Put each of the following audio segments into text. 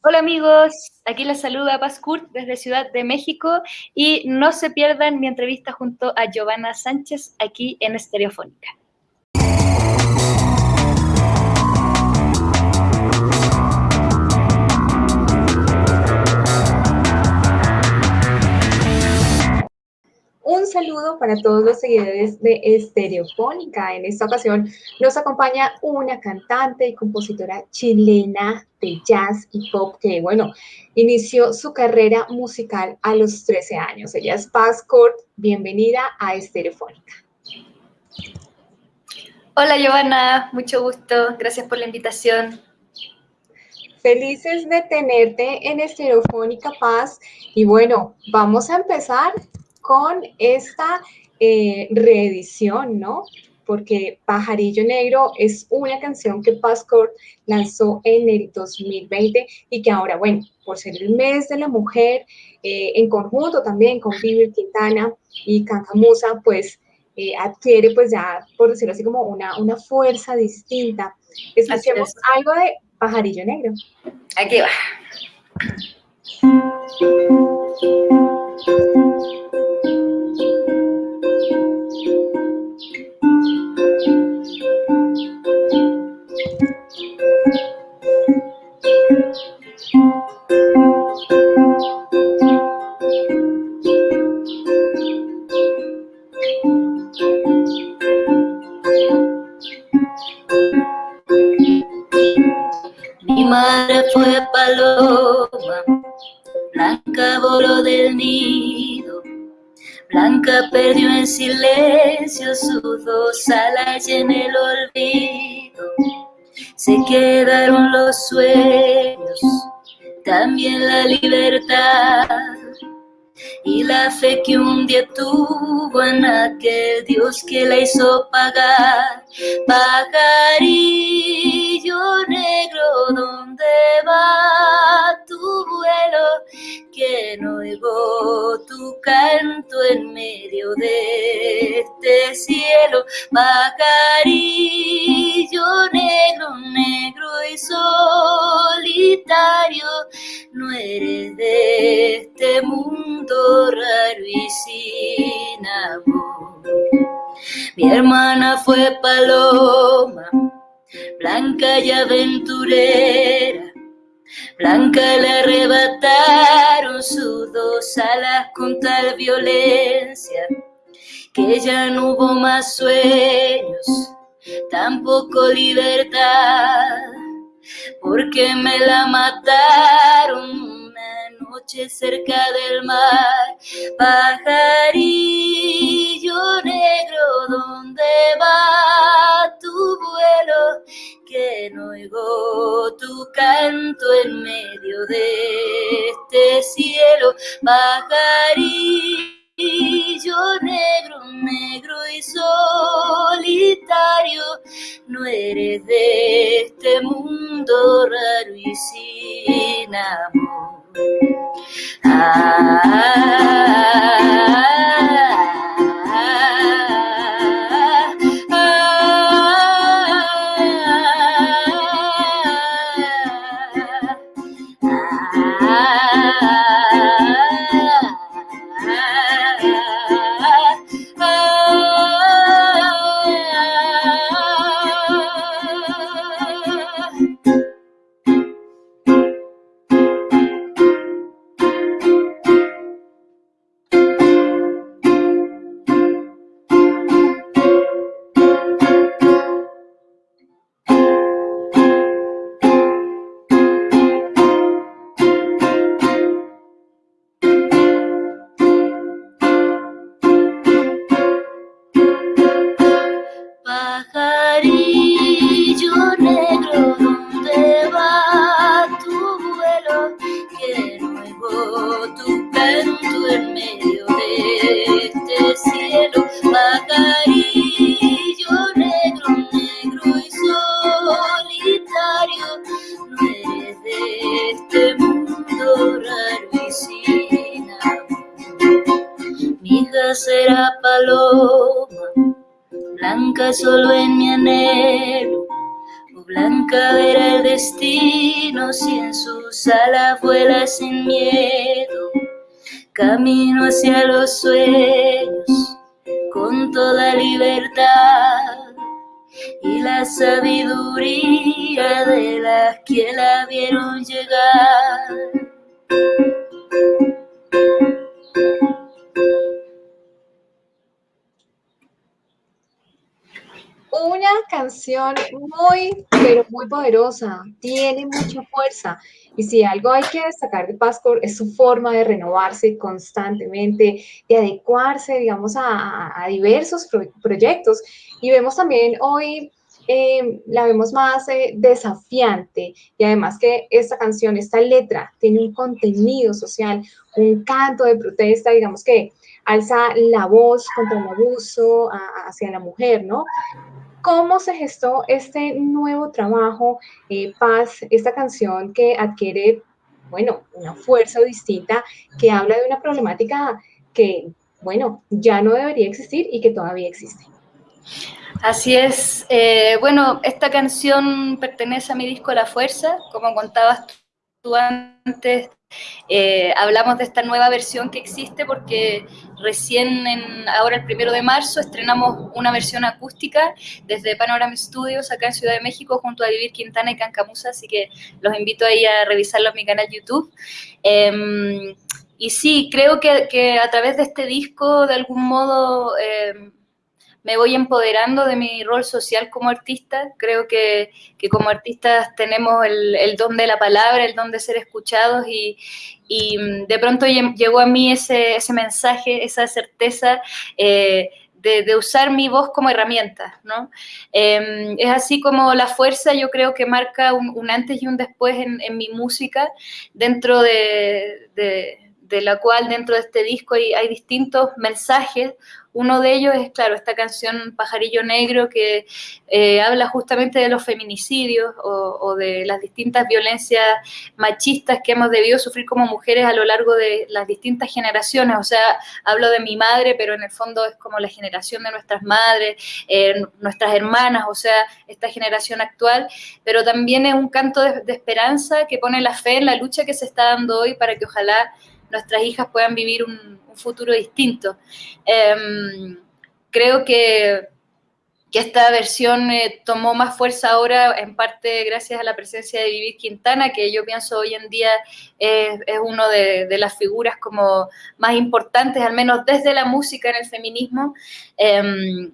Hola amigos, aquí les saluda Paz Kurt desde Ciudad de México y no se pierdan mi entrevista junto a Giovanna Sánchez aquí en Estereofónica. Un saludo para todos los seguidores de Estereofónica. En esta ocasión nos acompaña una cantante y compositora chilena de jazz y pop que, bueno, inició su carrera musical a los 13 años. Ella es Paz Court. Bienvenida a Estereofónica. Hola Giovanna, mucho gusto. Gracias por la invitación. Felices de tenerte en Estereofónica Paz. Y bueno, vamos a empezar con esta eh, reedición, ¿no? Porque Pajarillo Negro es una canción que Passport lanzó en el 2020 y que ahora, bueno, por ser el mes de la mujer, eh, en conjunto también con Vivi Quintana y Cancamusa, pues eh, adquiere pues ya, por decirlo así, como una, una fuerza distinta. Escuchemos algo de Pajarillo Negro. Aquí va. Y en el olvido se quedaron los sueños, también la libertad y la fe que un día tuvo en aquel Dios que la hizo pagar. Pajarillo negro, ¿dónde va tu vuelo? Oigo tu canto en medio de este cielo. Pajarillo negro, negro y solitario, no eres de este mundo raro y sin amor. Mi hermana fue paloma, blanca y aventurera. Blanca le arrebataron sus dos alas con tal violencia que ya no hubo más sueños, tampoco libertad, porque me la mataron noche cerca del mar, pajarillo negro, ¿dónde va oigo tu canto en medio de este cielo, pajarillo negro, negro y solitario, no eres de este mundo raro y sin amor. Solo en mi anhelo, Blanca era el destino si en sus alas vuela sin miedo. Camino hacia los sueños con toda libertad y la sabiduría de las que la vieron llegar. Una canción muy, pero muy poderosa, tiene mucha fuerza. Y si algo hay que destacar de Pascor es su forma de renovarse constantemente, de adecuarse, digamos, a, diversos proyectos. Y vemos también hoy eh, la vemos más eh, desafiante y además que esta canción, esta letra tiene un contenido social, un canto de protesta, digamos que alza la voz contra el abuso hacia la mujer, ¿no? ¿Cómo se gestó este nuevo trabajo, eh, Paz, esta canción que adquiere, bueno, una fuerza distinta, que habla de una problemática que, bueno, ya no debería existir y que todavía existe? Así es. Eh, bueno, esta canción pertenece a mi disco La Fuerza, como contabas tú antes, eh, hablamos de esta nueva versión que existe porque recién ahora el primero de marzo estrenamos una versión acústica desde Panorama Studios acá en Ciudad de México junto a Vivir Quintana y Cancamusa, así que los invito ahí a revisarlo en mi canal YouTube. Em, y sí, creo que, que, a través de este disco, de algún modo, em, me voy empoderando de mi rol social como artista. Creo que, como artistas tenemos el, don de la palabra, el don de ser escuchados y, mm, de pronto llegó a mí ese, ese mensaje, esa certeza. Eh, de, usar mi voz como herramienta, ¿no? Em, es así como la fuerza yo creo que marca un, antes y un después en, mi música, dentro de, de, la cual dentro de este disco hay, distintos mensajes uno de ellos es, claro, esta canción Pajarillo Negro que eh, habla justamente de los feminicidios o, de las distintas violencias machistas que hemos debido sufrir como mujeres a lo largo de las distintas generaciones. O sea, hablo de mi madre, pero en el fondo es como la generación de nuestras madres, eh, nuestras hermanas, o sea, esta generación actual, pero también es un canto de, de esperanza que pone la fe en la lucha que se está dando hoy para que ojalá nuestras hijas puedan vivir un, futuro distinto. Em, creo que, esta versión eh, tomó más fuerza ahora, en parte gracias a la presencia de Vivir Quintana, que yo pienso hoy en día es, uno de, las figuras como más importantes, al menos desde la música en el feminismo, em,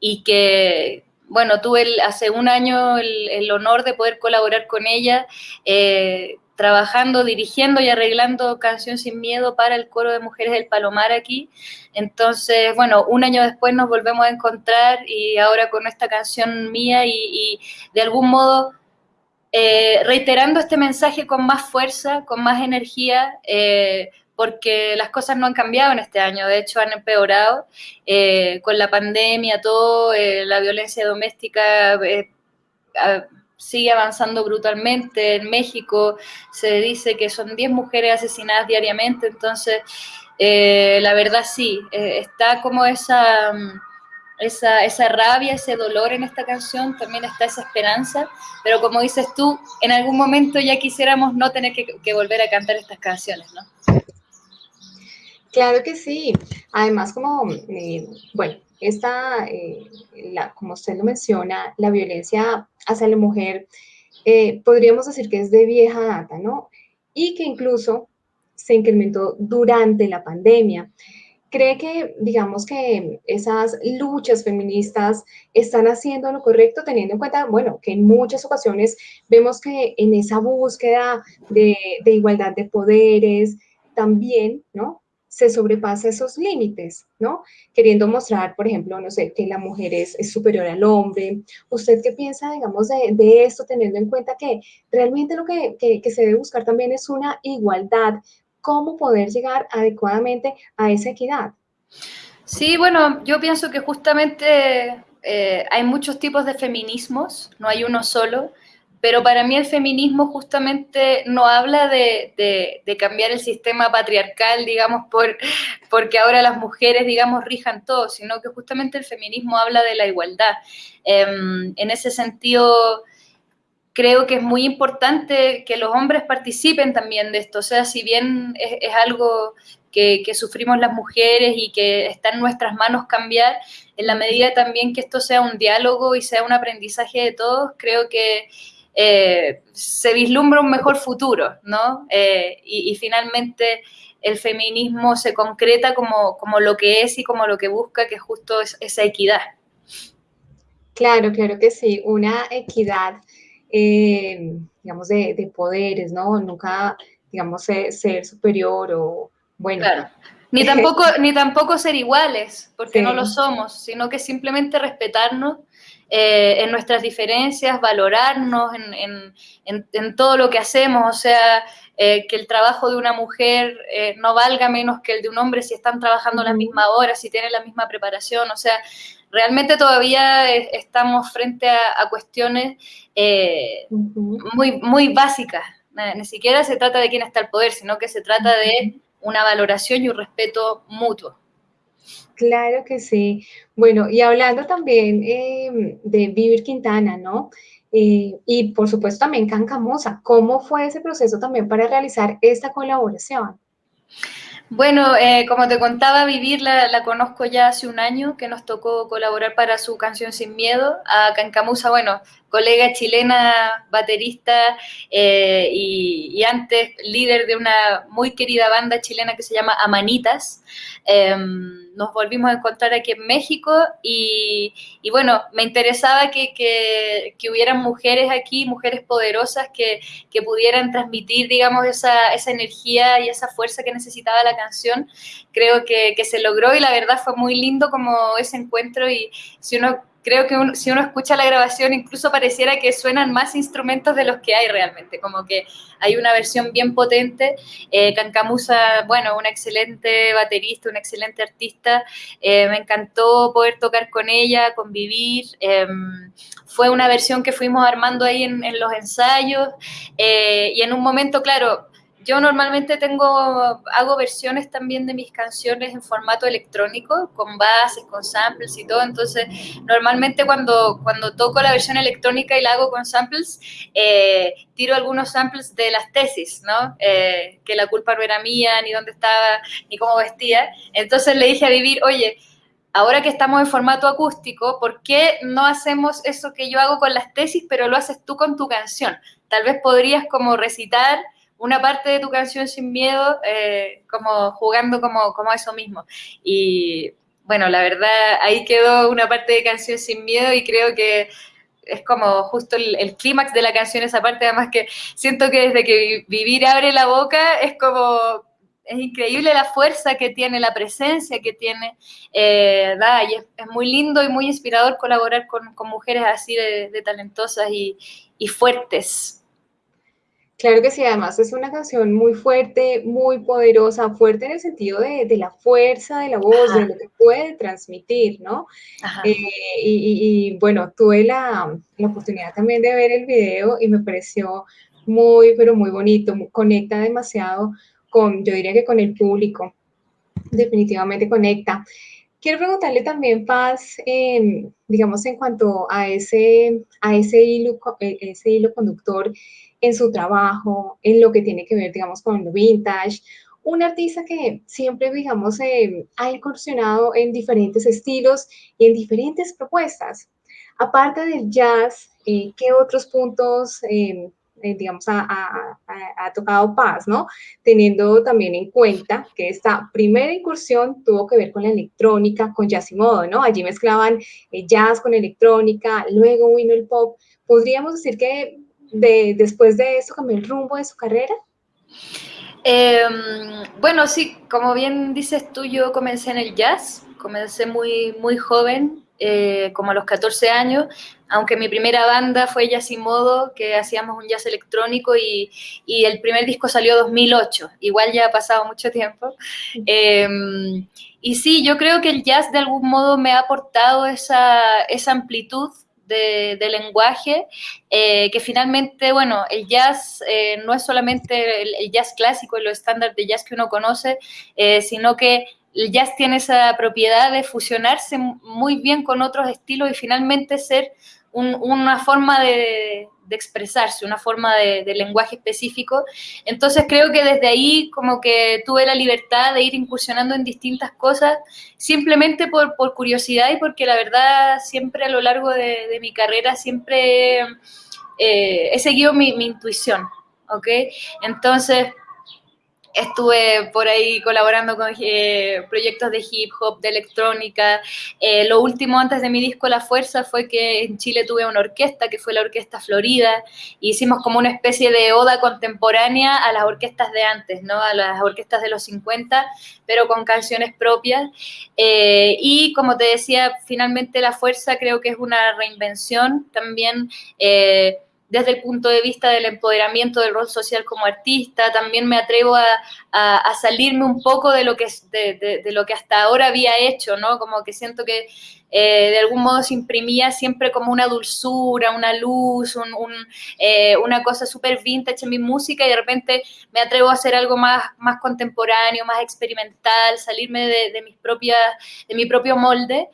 y que, bueno, tuve hace un año el, el, honor de poder colaborar con ella. Eh, trabajando, dirigiendo y arreglando Canción Sin Miedo para el coro de mujeres del Palomar aquí. Entonces, bueno, un año después nos volvemos a encontrar y ahora con esta canción mía y, de algún modo eh, reiterando este mensaje con más fuerza, con más energía, eh, porque las cosas no han cambiado en este año, de hecho han empeorado eh, con la pandemia, todo, la violencia doméstica sigue avanzando brutalmente. En México se dice que son 10 mujeres asesinadas diariamente, entonces eh, la verdad sí, eh, está como esa, esa, esa, rabia, ese dolor en esta canción, también está esa esperanza, pero como dices tú, en algún momento ya quisiéramos no tener que, volver a cantar estas canciones, ¿no? Claro que sí. Además, como, eh, bueno, esta, la, como usted lo menciona, la violencia hacia la mujer, eh, podríamos decir que es de vieja data, ¿no? Y que incluso se incrementó durante la pandemia. ¿Cree que, digamos, que esas luchas feministas están haciendo lo correcto, teniendo en cuenta, bueno, que en muchas ocasiones vemos que en esa búsqueda de, de igualdad de poderes, también, ¿no? Se sobrepasa esos límites, ¿no? Queriendo mostrar, por ejemplo, no sé, que la mujer es, superior al hombre. ¿Usted qué piensa, digamos, de, esto, teniendo en cuenta que realmente lo que, se debe buscar también es una igualdad? ¿Cómo poder llegar adecuadamente a esa equidad? Sí, bueno, yo pienso que justamente eh, hay muchos tipos de feminismos, no hay uno solo. Pero para mí el feminismo justamente no habla de, cambiar el sistema patriarcal, digamos, por, porque ahora las mujeres, digamos, rijan todo, sino que justamente el feminismo habla de la igualdad. Em, en ese sentido, creo que es muy importante que los hombres participen también de esto. O sea, si bien es, algo que, sufrimos las mujeres y que está en nuestras manos cambiar, en la medida también que esto sea un diálogo y sea un aprendizaje de todos, creo que eh, se vislumbra un mejor futuro, ¿no? Eh, y, finalmente el feminismo se concreta como, como lo que es y como lo que busca, que es justo esa equidad. Claro, claro que sí, una equidad eh, digamos, de, poderes, ¿no? Nunca, digamos, ser, superior o, bueno. Claro. Ni tampoco, ni tampoco ser iguales, porque no lo somos, sino que simplemente respetarnos eh, en nuestras diferencias, valorarnos en, todo lo que hacemos, o sea, eh, que el trabajo de una mujer no valga menos que el de un hombre si están trabajando la misma hora, si tienen la misma preparación, o sea, realmente todavía estamos frente a, cuestiones eh, muy, muy básicas. Ni siquiera se trata de quién está el poder, sino que se trata de una valoración y un respeto mutuo. Claro que sí. Bueno, y hablando también eh, de Vivir Quintana, ¿no? Eh, y por supuesto también Cancamosa, ¿cómo fue ese proceso también para realizar esta colaboración? Bueno, eh, como te contaba, Vivir la, conozco ya hace un año, que nos tocó colaborar para su canción Sin Miedo. A Cancamusa, bueno, colega chilena, baterista eh, y, antes líder de una muy querida banda chilena que se llama Amanitas. Em, nos volvimos a encontrar aquí en México y, bueno, me interesaba que, que, hubieran mujeres aquí, mujeres poderosas que, que pudieran transmitir, digamos, esa, esa, energía y esa fuerza que necesitaba la canción. Creo que, que se logró y la verdad fue muy lindo como ese encuentro y si uno creo que si uno escucha la grabación incluso pareciera que suenan más instrumentos de los que hay realmente, como que hay una versión bien potente. Eh, Cancamusa, bueno, una excelente baterista, una excelente artista, eh, me encantó poder tocar con ella, convivir. Em, fue una versión que fuimos armando ahí en, en los ensayos eh, y en un momento, claro, yo normalmente tengo, hago versiones también de mis canciones en formato electrónico, con bases, con samples y todo. Entonces, normalmente cuando, cuando toco la versión electrónica y la hago con samples, eh, tiro algunos samples de las tesis, ¿no? Eh, que la culpa no era mía, ni dónde estaba, ni cómo vestía. Entonces le dije a Vivir, oye, ahora que estamos en formato acústico, ¿por qué no hacemos eso que yo hago con las tesis, pero lo haces tú con tu canción? Tal vez podrías como recitar una parte de tu canción sin miedo, eh, como jugando como, como eso mismo. Y bueno, la verdad, ahí quedó una parte de canción sin miedo y creo que es como justo el, clímax de la canción, esa parte, además que siento que desde que Vivir abre la boca es como, es increíble la fuerza que tiene, la presencia que tiene, eh, y es, muy lindo y muy inspirador colaborar con, mujeres así de, talentosas y, y fuertes. Claro que sí, además es una canción muy fuerte, muy poderosa, fuerte en el sentido de, la fuerza de la voz, de lo que puede transmitir, ¿no? Eh, y, bueno, tuve la, oportunidad también de ver el video y me pareció muy, pero muy bonito, conecta demasiado con, yo diría que con el público, definitivamente conecta. Quiero preguntarle también, Paz, digamos, en cuanto a ese, a ese, hilo, e, ese hilo conductor, en su trabajo, en lo que tiene que ver, digamos, con lo vintage. Un artista que siempre, digamos, eh, ha incursionado en diferentes estilos y en diferentes propuestas. Aparte del jazz, eh, ¿qué otros puntos, eh, digamos, ha, tocado Paz, ¿no? Teniendo también en cuenta que esta primera incursión tuvo que ver con la electrónica, con jazz y modo, ¿no? Allí mezclaban jazz con electrónica, luego vino el pop. Podríamos decir que de, después de eso cambió el rumbo de su carrera? Em, bueno, sí, como bien dices tú, yo comencé en el jazz, comencé muy, muy joven, eh, como a los 14 años, aunque mi primera banda fue Jazz y Modo, que hacíamos un jazz electrónico y, y el primer disco salió 2008, igual ya ha pasado mucho tiempo. Em, y sí, yo creo que el jazz de algún modo me ha aportado esa, esa amplitud de, lenguaje, eh, que finalmente, bueno, el jazz eh, no es solamente el, jazz clásico y los estándares de jazz que uno conoce, eh, sino que el jazz tiene esa propiedad de fusionarse muy bien con otros estilos y finalmente ser una forma de, expresarse, una forma de, lenguaje específico. Entonces creo que desde ahí como que tuve la libertad de ir incursionando en distintas cosas, simplemente por, curiosidad y porque la verdad siempre a lo largo de, mi carrera siempre eh, he seguido mi, mi intuición, ¿ok? Entonces estuve por ahí colaborando con eh, proyectos de hip hop, de electrónica. Eh, lo último antes de mi disco La Fuerza fue que en Chile tuve una orquesta, que fue la Orquesta Florida, hicimos como una especie de oda contemporánea a las orquestas de antes, ¿no? A las orquestas de los 50, pero con canciones propias. Eh, y como te decía, finalmente La Fuerza creo que es una reinvención también desde el punto de vista del empoderamiento del rol social como artista, también me atrevo a, salirme un poco de lo, que, de, lo que hasta ahora había hecho, ¿no? Como que siento que eh, de algún modo se imprimía siempre como una dulzura, una luz, eh, una cosa súper vintage en mi música y de repente me atrevo a hacer algo más, más contemporáneo, más experimental, salirme de, mis propias, de mi propio molde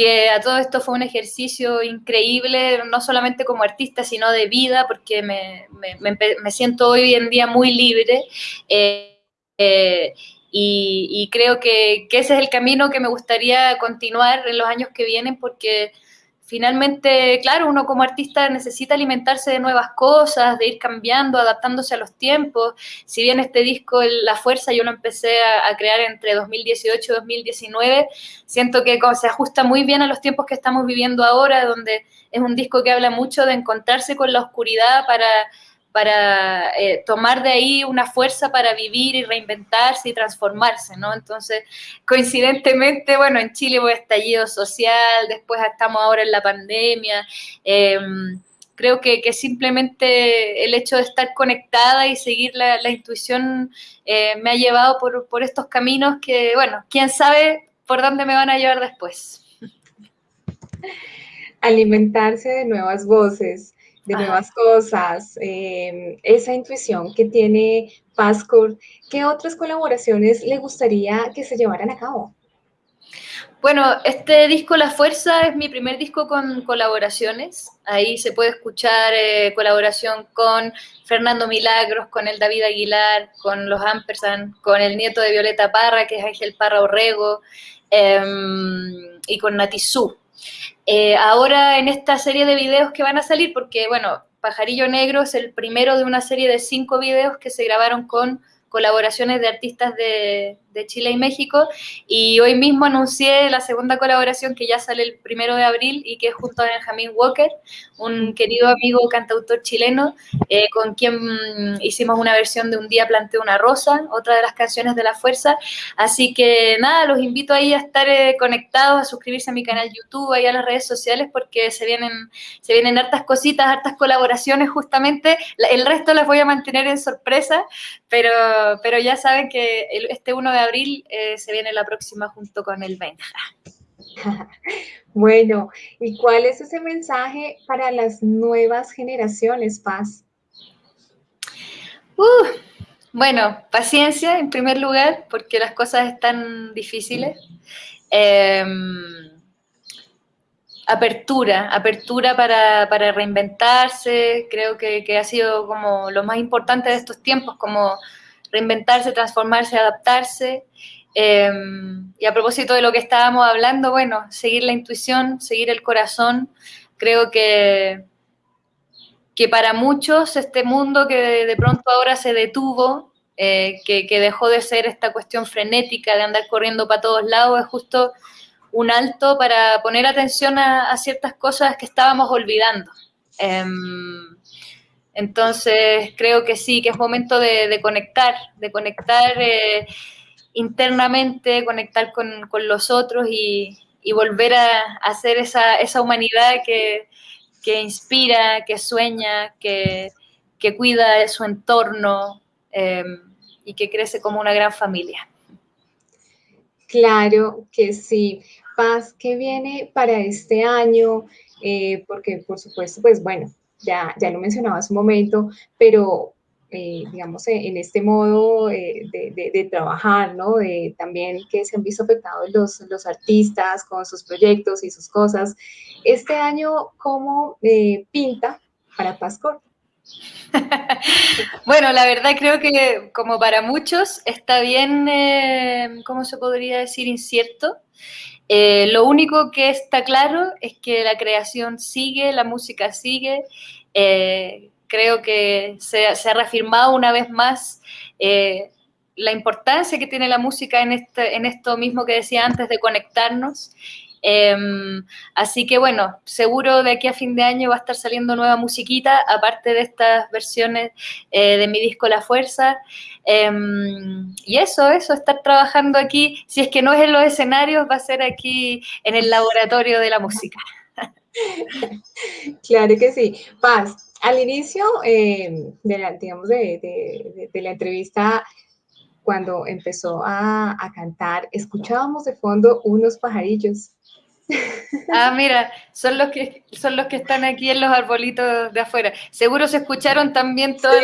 que a todo esto fue un ejercicio increíble, no solamente como artista, sino de vida, porque me, siento hoy en día muy libre. Eh, eh, y, creo que, ese es el camino que me gustaría continuar en los años que vienen, porque finalmente, claro, uno como artista necesita alimentarse de nuevas cosas, de ir cambiando, adaptándose a los tiempos. Si bien este disco, La Fuerza, yo lo empecé a, crear entre 2018 y 2019, siento que se ajusta muy bien a los tiempos que estamos viviendo ahora, donde es un disco que habla mucho de encontrarse con la oscuridad para para eh, tomar de ahí una fuerza para vivir y reinventarse y transformarse, ¿no? Entonces, coincidentemente, bueno, en Chile hubo estallido social, después estamos ahora en la pandemia. Em, creo que, simplemente el hecho de estar conectada y seguir la, intuición eh, me ha llevado por, por estos caminos que, bueno, quién sabe por dónde me van a llevar después. Alimentarse de nuevas voces de nuevas cosas, em, esa intuición que tiene Pascor, ¿qué otras colaboraciones le gustaría que se llevaran a cabo? Bueno, este disco La Fuerza es mi primer disco con colaboraciones. Ahí se puede escuchar eh, colaboración con Fernando Milagros, con el David Aguilar, con los Ampersand, con el nieto de Violeta Parra, que es Ángel Parra Orrego, em, y con Natizú. Eh, ahora en esta serie de videos que van a salir, porque bueno, Pajarillo Negro es el primero de una serie de cinco videos que se grabaron con colaboraciones de artistas de, de Chile y México. Y hoy mismo anuncié la segunda colaboración que ya sale el primero de abril y que es junto a Benjamin Walker, un querido amigo cantautor chileno, eh, con quien hicimos una versión de Un día planté una rosa, otra de las canciones de La Fuerza. Así que nada, los invito ahí a estar eh, conectados, a suscribirse a mi canal YouTube, ahí a las redes sociales, porque se vienen, se vienen hartas cositas, hartas colaboraciones justamente. El resto las voy a mantener en sorpresa, pero, pero ya saben que este 1 de abril eh, se viene la próxima junto con el Benja. Bueno, ¿y cuál es ese mensaje para las nuevas generaciones, Paz? Uh, bueno, paciencia en primer lugar, porque las cosas están difíciles. Em, apertura, apertura para, reinventarse, creo que, que, ha sido como lo más importante de estos tiempos, como reinventarse, transformarse, adaptarse. Em, y a propósito de lo que estábamos hablando, bueno, seguir la intuición, seguir el corazón. Creo que, que para muchos este mundo que de, pronto ahora se detuvo, eh, que, dejó de ser esta cuestión frenética de andar corriendo para todos lados, es justo un alto para poner atención a, ciertas cosas que estábamos olvidando. Em, entonces, creo que sí, que es momento de, conectar, de conectar eh, internamente, conectar con, los otros y, volver a, hacer esa, esa humanidad que, inspira, que sueña, que, cuida de su entorno em, y que crece como una gran familia. Claro que sí. Paz, ¿qué viene para este año? Eh, porque, por supuesto, pues bueno, ya, ya lo mencionaba hace un momento, pero eh, digamos, eh, en este modo eh, de, trabajar, ¿no? también que se han visto afectados los, los, artistas con sus proyectos y sus cosas. Este año, ¿cómo pinta para Pascor. bueno, la verdad creo que como para muchos está bien, ¿cómo se podría decir? Incierto. Eh, lo único que está claro es que la creación sigue, la música sigue. Eh, creo que se, ha reafirmado una vez más la importancia que tiene la música este, en esto mismo que decía antes de conectarnos Em, así que bueno, seguro de aquí a fin de año va a estar saliendo nueva musiquita, aparte de estas versiones eh, de mi disco La Fuerza. Em, y eso, eso, estar trabajando aquí, si es que no es en los escenarios, va a ser aquí en el laboratorio de la música. Claro que sí. Paz, al inicio em, de, la, digamos de, la entrevista, cuando empezó a, a, cantar, escuchábamos de fondo unos pajarillos. Ah, mira, son los que son los que están aquí en los arbolitos de afuera. Seguro se escucharon también toda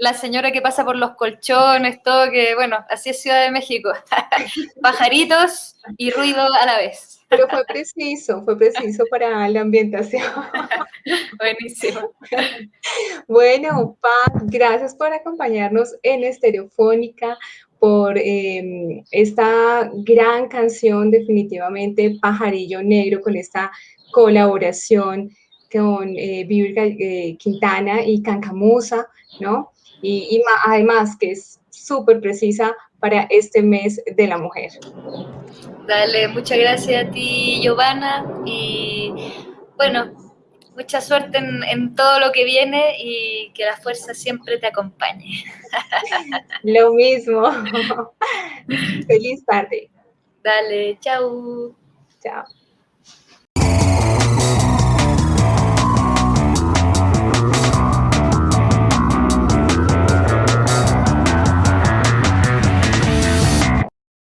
la, señora que pasa por los colchones, todo que, bueno, así es Ciudad de México. Pajaritos y ruido a la vez. Pero fue preciso, fue preciso para la ambientación. Buenísimo. Bueno, Paz, gracias por acompañarnos en Estereofónica por em, esta gran canción, definitivamente Pajarillo Negro, con esta colaboración con eh, eh Quintana y Cancamusa, ¿no? Y, además que es súper precisa para este mes de la mujer. Dale, muchas gracias a ti, Giovanna, y bueno, mucha suerte en, todo lo que viene y que la fuerza siempre te acompañe. Lo mismo. Feliz tarde. Dale, chao. Chao.